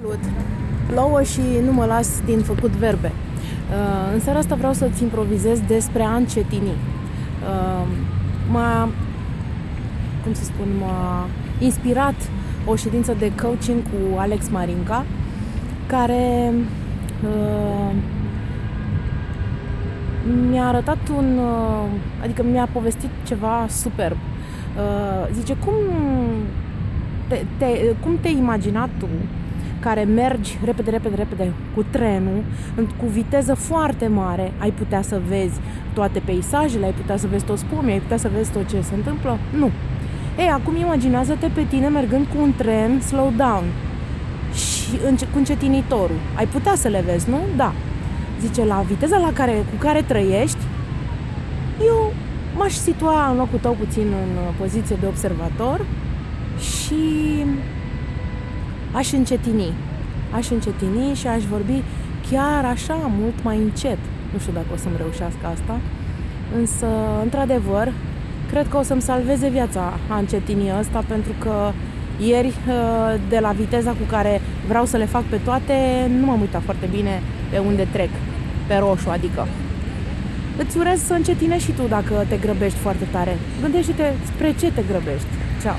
Salut! Plouă și nu mă las din făcut verbe. Uh, În seara asta vreau să-ți improvizez despre a încetini. Uh, M-a, cum să spun, m-a inspirat o ședință de coaching cu Alex Marinca, care uh, mi-a arătat un, uh, adică mi-a povestit ceva superb. Uh, Zice, cum te, te, cum te-ai imaginat tu care mergi repede, repede, repede cu trenul, în- cu viteză foarte mare, ai putea să vezi toate peisajele, ai putea să vezi toți pomii, ai putea să vezi tot ce se întâmplă? Nu. Ei, acum imaginează-te pe tine mergând cu un tren slow down și înce- cu încetinitorul. Ai putea să le vezi, nu? Da. Zice, la viteza la care, cu care trăiești, eu m-aș situa în locul tău puțin în uh, poziție de observator și aș încetini. Aș încetini și aș vorbi chiar așa, mult mai încet. Nu știu dacă o să-mi reușească asta, însă, într-adevăr, cred că o să-mi salveze viața a încetini ăsta, pentru că ieri, uh, de la viteza cu care vreau să le fac pe toate, nu m-am uitat foarte bine pe unde trec, pe roșu, adică. Îți urez să încetinești și tu dacă te grăbești foarte tare. Gândește-te spre ce te grăbești. Ceau!